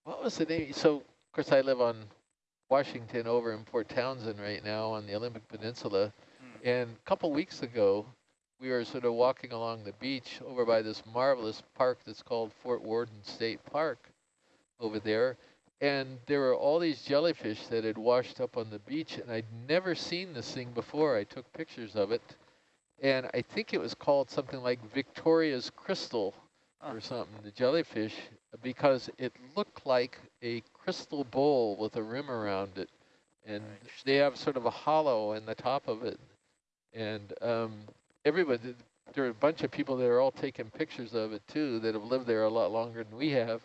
What was the name? So, of course, I live on Washington over in Port Townsend right now on the Olympic Peninsula. Hmm. And a couple weeks ago, we were sort of walking along the beach over by this marvelous park that's called Fort Worden State Park over there. And there were all these jellyfish that had washed up on the beach, and I'd never seen this thing before. I took pictures of it, and I think it was called something like Victoria's Crystal or something, the jellyfish, because it looked like a crystal bowl with a rim around it. And they have sort of a hollow in the top of it. And um, everybody, there are a bunch of people that are all taking pictures of it too that have lived there a lot longer than we have.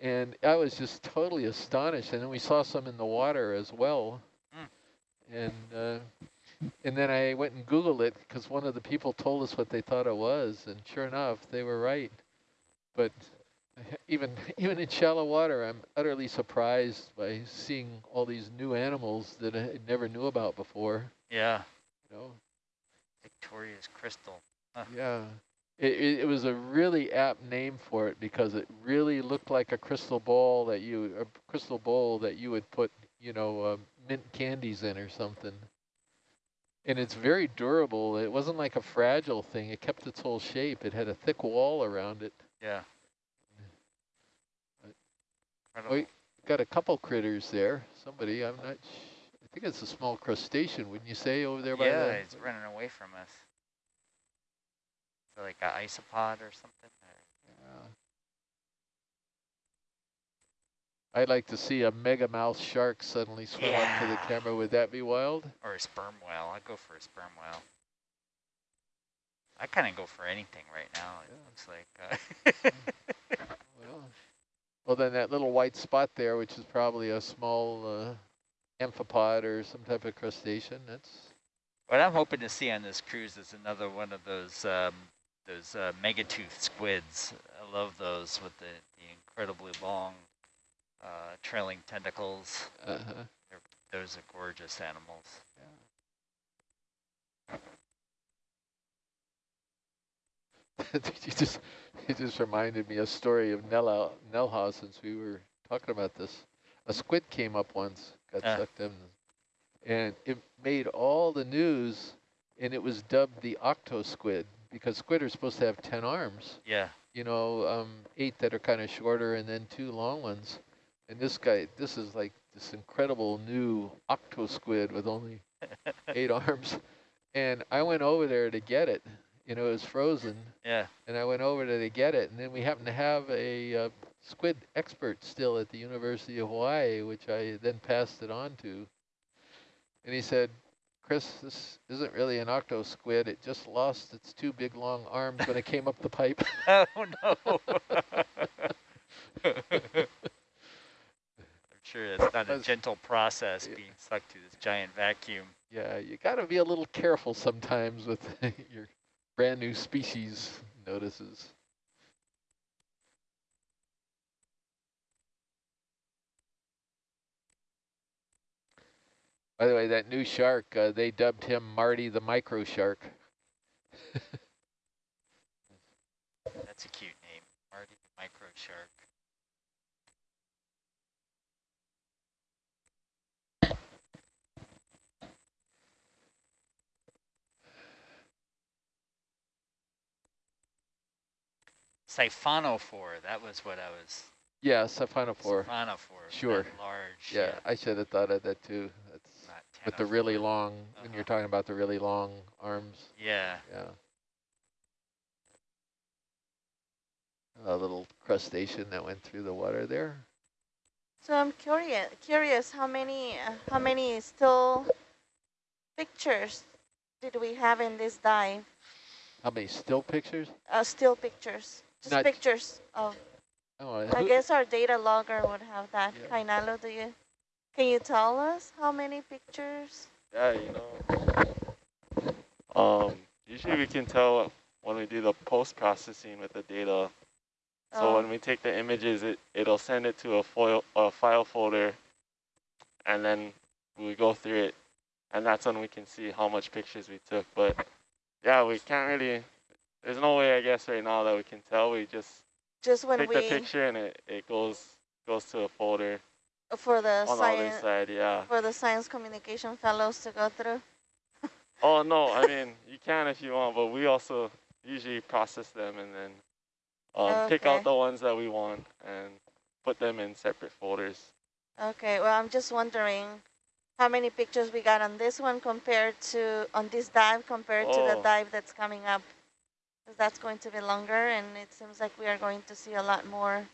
And I was just totally astonished. And then we saw some in the water as well. Mm. And uh, and then I went and Googled it because one of the people told us what they thought it was. And sure enough, they were right. But [laughs] even [laughs] even in shallow water, I'm utterly surprised by seeing all these new animals that I never knew about before. Yeah, You know, Victoria's crystal. yeah. It, it, it was a really apt name for it because it really looked like a crystal ball that you, a crystal bowl that you would put, you know, uh, mint candies in or something. And it's very durable. It wasn't like a fragile thing. It kept its whole shape. It had a thick wall around it. Yeah. Incredible. Got a couple critters there. Somebody, I'm not, sh I think it's a small crustacean, wouldn't you say, over there by yeah, the... it's running away from us. So like an isopod or something? Or Yeah. I'd like to see a mega mouth shark suddenly swim up to the camera. Would that be wild? Or a sperm whale. I'd go for a sperm whale. I kind of go for anything right now. It Yeah. looks like. Uh, [laughs] Well, well, then that little white spot there, which is probably a small uh, amphipod or some type of crustacean, that's what I'm hoping to see on this cruise is another one of those um, those uh, megatooth squids. I love those with the, the incredibly long uh, trailing tentacles. uh Those are gorgeous animals. you [laughs] just you just reminded me a story of Nella Nelha since we were talking about this. A squid came up once, got Ah. sucked in, and it made all the news, and it was dubbed the octo squid because squid are supposed to have ten arms. Yeah. You know, um, eight that are kind of shorter, and then two long ones. And this guy, this is like this incredible new octo squid with only [laughs] eight arms. And I went over there to get it. You know, it was frozen Yeah. and I went over there to get it, and then we happened to have a uh, squid expert still at the University of Hawaii, which I then passed it on to. And he said, Chris, this isn't really an octo squid. It just lost its two big long arms when it came up the pipe. [laughs] Oh no. [laughs] I'm sure it's not a gentle process being sucked to this giant vacuum. yeah, you got to be a little careful sometimes with [laughs] your brand new species notices. By the way, that new shark, uh, they dubbed him Marty the micro shark. That's a cute name, Marty the Micro Shark. Siphonophore, that was what I was. Yeah, Siphonophore. Siphonophore. Sure. Large. Yeah, I should have thought of that too. That's Not with the really ctenophore. long, when you're talking about the really long arms. Yeah. Yeah. A little crustacean that went through the water there. So I'm curious, curious how many, uh, how many still pictures did we have in this dive? How many still pictures? Uh, still pictures, just Not- pictures of. Oh, I guess our data logger would have that. Yeah. Kainalo, do you? Can you tell us how many pictures? Yeah, you know. Um, usually we can tell when we do the post-processing with the data. So Oh, when we take the images, it, it'll send it to a, foil, a file folder, and then we go through it, and that's when we can see how much pictures we took. But yeah, we can't really, there's no way, I guess, right now that we can tell. We just just when take we the picture and it, it goes goes to a folder for the on the other science side, yeah. for the science communication fellows to go through. [laughs] Oh no, I mean you can if you want, but we also usually process them and then um, pick out the ones that we want and put them in separate folders. Okay, well, I'm just wondering how many pictures we got on this one compared to, on this dive compared to the Oh. dive that's coming up. 'Cause that's going to be longer and it seems like we are going to see a lot more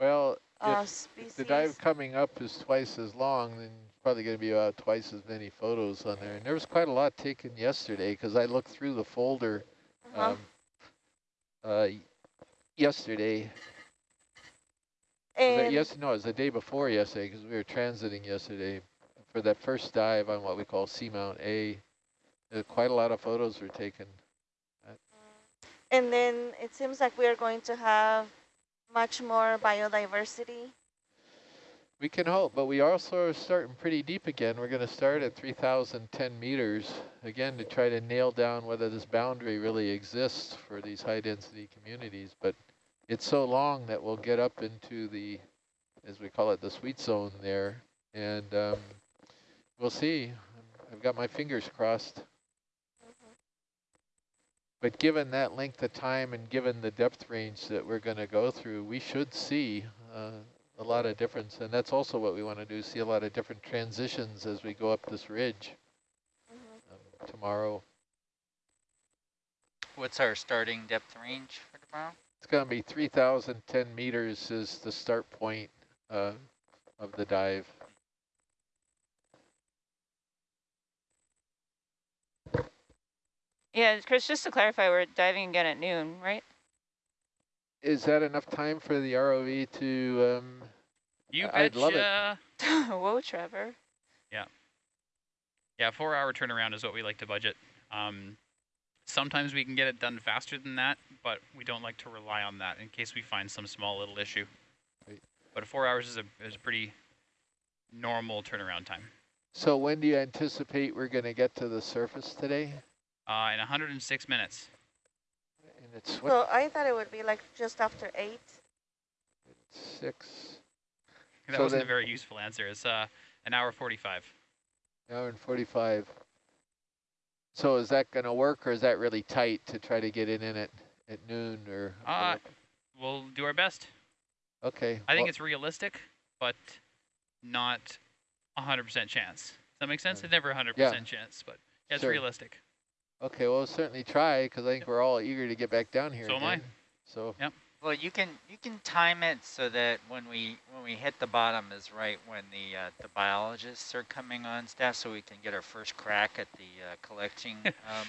well, uh, if, the dive coming up is twice as long, then probably going to be about twice as many photos on there. And there was quite a lot taken yesterday because I looked through the folder Uh-huh. um, uh, yesterday. Yes, no, it was the day before yesterday because we were transiting yesterday for that first dive on what we call Seamount A. Uh, quite a lot of photos were taken. and then it seems like we are going to have much more biodiversity. We can hope, but we also are starting pretty deep again. We're going to start at 3,010 meters, again, to try to nail down whether this boundary really exists for these high-density communities. But it's so long that we'll get up into the, as we call it, the sweet zone there. And um, we'll see. I've got my fingers crossed. But given that length of time and given the depth range that we're going to go through, we should see uh, a lot of difference. And that's also what we want to do, see a lot of different transitions as we go up this ridge um, tomorrow. What's our starting depth range for tomorrow? It's going to be 3,010 meters is the start point uh, of the dive. Yeah, Chris, just to clarify, we're diving again at noon, right? Is that enough time for the ROV to, um, You I'd love it. betcha. [laughs] Whoa, Trevor. Yeah. Yeah, four hour turnaround is what we like to budget. Um, sometimes we can get it done faster than that, but we don't like to rely on that in case we find some small little issue. Right. But four hours is a, is a pretty normal turnaround time. so when do you anticipate we're going to get to the surface today? Uh, in 106 minutes. And it's what, So I thought it would be like just after eight. six, That So wasn't a very useful answer. It's uh, an hour 45. hour and 45. So is that going to work or is that really tight to try to get it in at, at noon or? Uh, We'll do our best. okay. I think well, it's realistic, but not 100% chance. Does that make sense? Right. It's never 100% Yeah. chance, but yeah, it's Sure. realistic. Okay, well, we'll certainly try because I think we're all eager to get back down here So am I. again. So, Well, you can you can time it so that when we when we hit the bottom is right when the uh, the biologists are coming on staff, so we can get our first crack at the uh, collecting [laughs] um,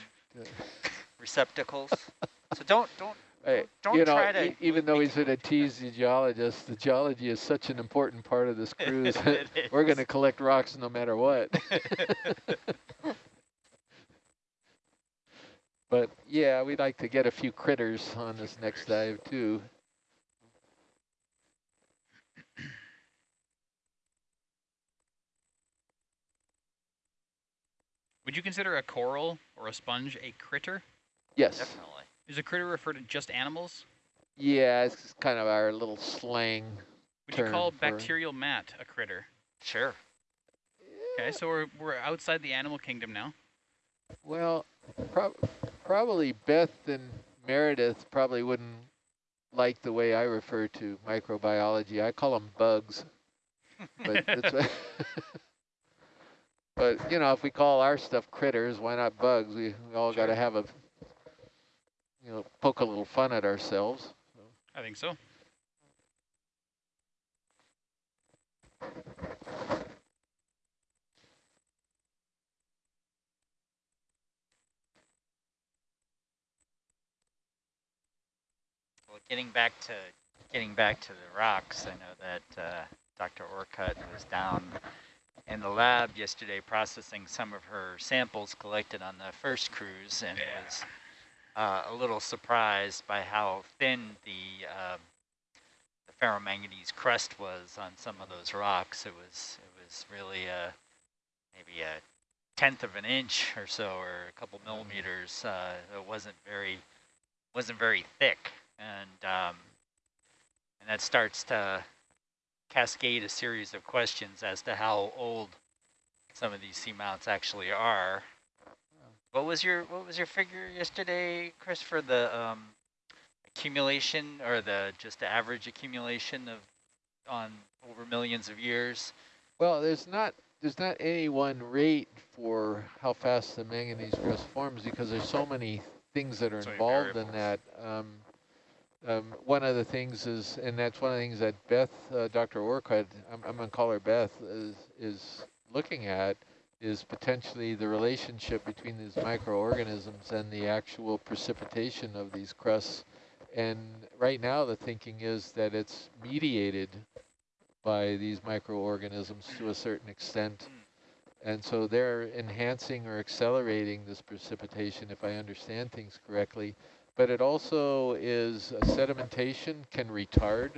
receptacles. [laughs] so don't don't Hey, don't you know, try to e- even though make he's an ATZ geologist, the geology is such an important part of this [laughs] cruise. We're going to collect rocks no matter what. But yeah, we'd like to get a few critters on this next dive too. Would you consider a coral or a sponge a critter? Yes. Definitely. Is a critter refer to just animals? Yeah, it's kind of our little slang. Would you call bacterial mat a critter? Sure. Okay, so we're, we're outside the animal kingdom now. Well, prob probably Beth and Meredith probably wouldn't like the way I refer to microbiology. I call them bugs. But, [laughs] that's [laughs] but you know, if we call our stuff critters, why not bugs? We, we all got to have a, you know, poke a little fun at ourselves. I think so. Well, getting back to getting back to the rocks, I know that uh, Dr. Orcutt was down in the lab yesterday processing some of her samples collected on the first cruise and was uh, a little surprised by how thin the, uh, the ferromanganese crust was on some of those rocks. It was it was really a, maybe a tenth of an inch or so, or a couple millimeters. Uh, it wasn't very wasn't very thick, and um, and that starts to cascade a series of questions as to how old some of these seamounts actually are. What was your what was your figure yesterday, Chris, for the um, accumulation or the just the average accumulation of on over millions of years? Well, there's not there's not any one rate for how fast the manganese crust forms because there's so many things that are So involved in that. Um, um, one of the things is, and that's one of the things that Beth, uh, Dr. Orcutt, I'm, I'm going to call her Beth, is, is looking at is potentially the relationship between these microorganisms and the actual precipitation of these crusts. And right now the thinking is that it's mediated by these microorganisms to a certain extent. And so they're enhancing or accelerating this precipitation, if I understand things correctly. But it also is sedimentation can retard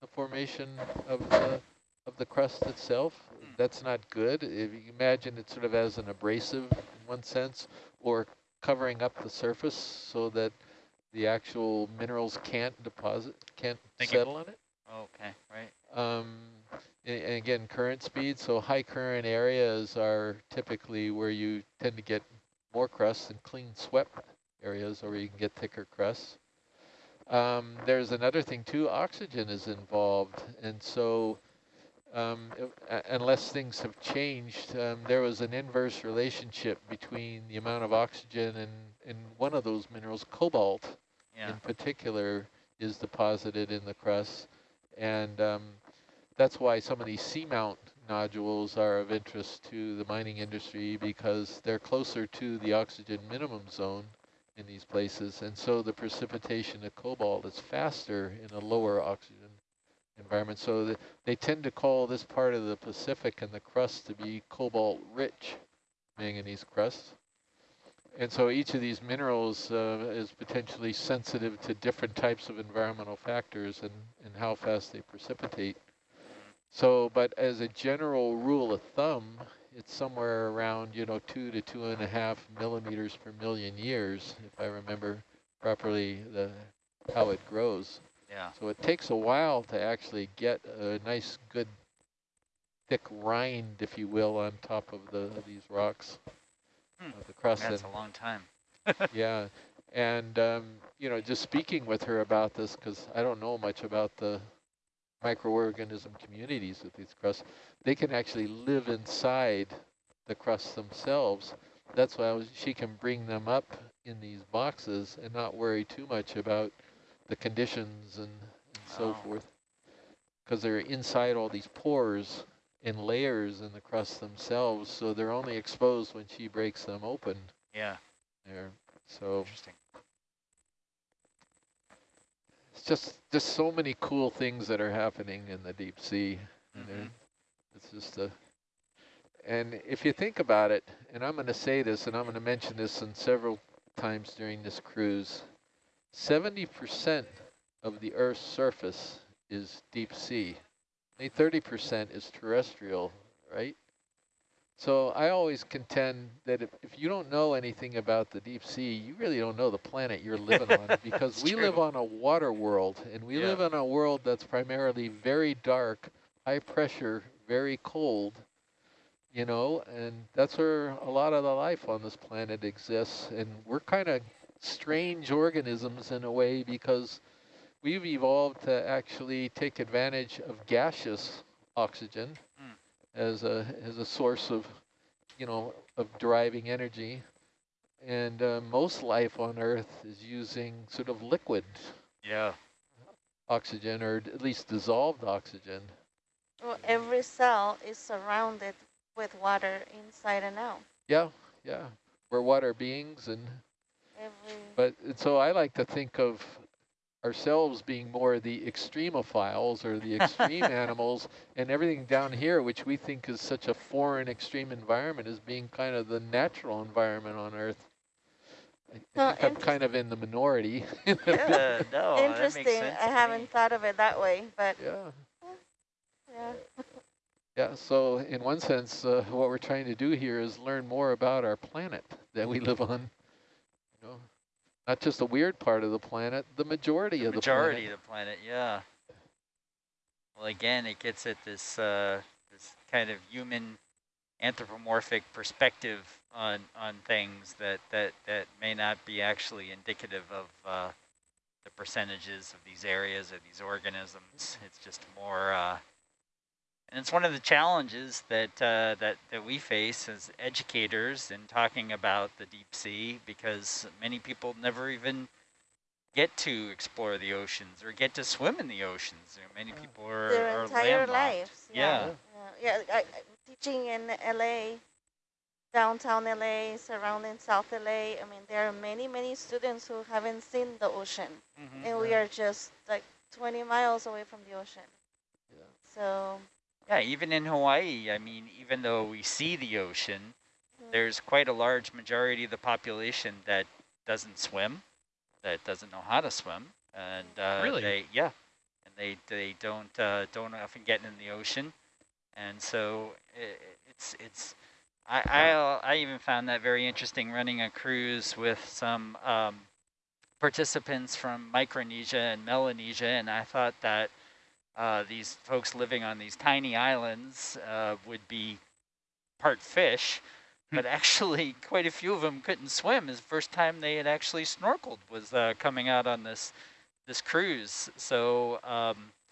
the formation of the of the crust itself. That's not good. If you imagine it sort of as an abrasive in one sense, or covering up the surface so that the actual minerals can't deposit, can't Thank you. settle on it. Okay, right. Um, a- and again, current speed, so high current areas are typically where you tend to get more crust and clean swept areas or where you can get thicker crusts. Um, there's another thing too, oxygen is involved. And so um, a- unless things have changed, um, there was an inverse relationship between the amount of oxygen and, and one of those minerals, cobalt, Yeah. in particular is deposited in the crust. And um, that's why some of these seamount nodules are of interest to the mining industry because they're closer to the oxygen minimum zone in these places. And so the precipitation of cobalt is faster in a lower oxygen environment. So the, they tend to call this part of the Pacific and the crust to be cobalt rich manganese crust. And so each of these minerals uh, is potentially sensitive to different types of environmental factors and, and how fast they precipitate. So, but as a general rule of thumb, it's somewhere around, you know, two to two and a half millimeters per million years, if I remember properly the how it grows. Yeah. So it takes a while to actually get a nice, good, thick rind, if you will, on top of the of these rocks, Hmm. of the crust. That's and- a long time. [laughs] yeah, and um, you know, just speaking with her about this because I don't know much about the microorganism communities with these crusts. They can actually live inside the crusts themselves. That's why was, she can bring them up in these boxes and not worry too much about the conditions and, and so Oh. forth, because they're inside all these pores and layers in the crust themselves. So they're only exposed when she breaks them open Yeah. there. So Interesting. It's just just so many cool things that are happening in the deep sea. know. Mhm. It's just a, and if you think about it, and I'm going to say this, and I'm going to mention this in several times during this cruise, 70% of the Earth's surface is deep sea. Only 30% is terrestrial, right? So I always contend that if, if you don't know anything about the deep sea, you really don't know the planet you're living on [laughs] because we live on a water world and we Yeah. live in a world that's primarily very dark, high pressure, very cold, you know, and that's where a lot of the life on this planet exists. And we're kind of strange organisms in a way because we've evolved to actually take advantage of gaseous oxygen. As a as a source of, you know, of deriving energy. And uh, most life on Earth is using sort of liquid Yeah. oxygen or at least dissolved oxygen. Well, every cell is surrounded with water inside and out. Yeah, yeah. We're water beings and Every But and so I like to think of ourselves being more the extremophiles or the extreme [laughs] animals and everything down here, which we think is such a foreign extreme environment as being kind of the natural environment on Earth. I, well, I am kind of in the minority. [laughs] Yeah. Uh, no, interesting. I haven't me. thought of it that way, but yeah. yeah. Yeah, so in one sense, uh, what we're trying to do here is learn more about our planet that we live on. Not just a weird part of the planet, the majority the of the majority planet. of the planet, yeah. Well, again, it gets at this uh, this kind of human anthropomorphic perspective on on things that that that may not be actually indicative of uh, the percentages of these areas or these organisms. It's just more. Uh, and it's one of the challenges that uh, that that we face as educators in talking about the deep sea, because many people never even get to explore the oceans or get to swim in the oceans. You know, many people are, Their are entire landlocked. lives. Yeah. Yeah, yeah. I, I, teaching in LA, downtown LA, surrounding South LA. I mean, there are many, many students who haven't seen the ocean, Mhm. and we are just like 20 miles away from the ocean. Yeah. So Yeah, even in Hawaii, I mean, even though we see the ocean, Mhm. there's quite a large majority of the population that doesn't swim, that doesn't know how to swim, and uh, Really? they yeah, and they they don't uh, don't often get in the ocean, and so i it's it's. I, I I even found that very interesting running a cruise with some um, participants from Micronesia and Melanesia, and I thought that uh, these folks living on these tiny islands uh, would be part fish, Hmm. but actually [laughs] quite a few of them couldn't swim. Is the first time they had actually snorkeled was uh, coming out on this this cruise. So um,